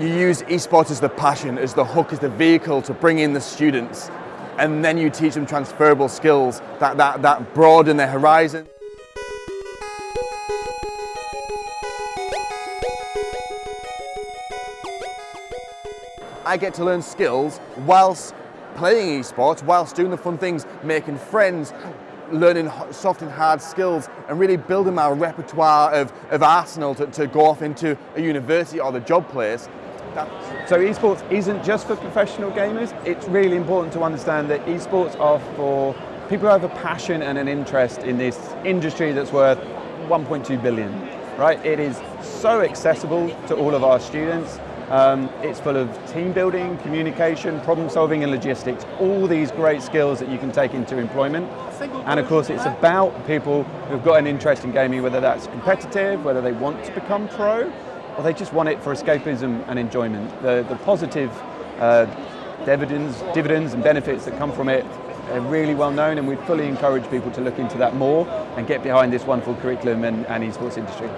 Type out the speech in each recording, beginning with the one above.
you use esports as the passion, as the hook, as the vehicle to bring in the students, and then you teach them transferable skills that, that, that broaden their horizon. I get to learn skills whilst playing esports, whilst doing the fun things, making friends, learning soft and hard skills and really building my repertoire of, of arsenal to, to go off into a university or the job place. So esports isn't just for professional gamers. It's really important to understand that esports are for people who have a passion and an interest in this industry that's worth 1.2 billion, right? It is so accessible to all of our students. Um, it's full of team building, communication, problem solving and logistics, all these great skills that you can take into employment. And of course it's about people who've got an interest in gaming, whether that's competitive, whether they want to become pro, or they just want it for escapism and enjoyment. The, the positive uh, dividends, dividends and benefits that come from it are really well known and we fully encourage people to look into that more and get behind this wonderful curriculum and, and esports industry.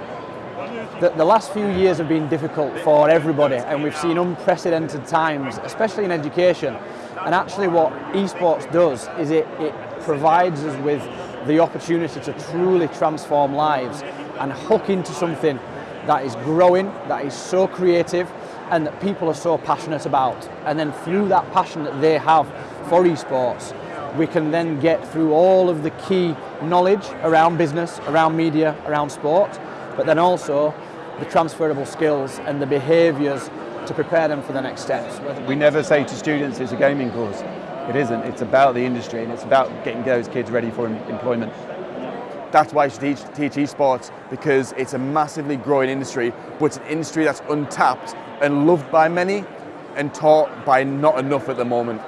The, the, last few years have been difficult for everybody and we've seen unprecedented times, especially in education. And actually what esports does is it, it provides us with the opportunity to truly transform lives and hook into something that is growing, that is so creative and that people are so passionate about. And then through that passion that they have for esports, we can then get through all of the key knowledge around business, around media, around sport, but then also the transferable skills and the behaviours to prepare them for the next steps. We never say to students it's a gaming course. It isn't. It's about the industry and it's about getting those kids ready for employment. That's why I should teach, teach esports because it's a massively growing industry, but it's an industry that's untapped and loved by many and taught by not enough at the moment.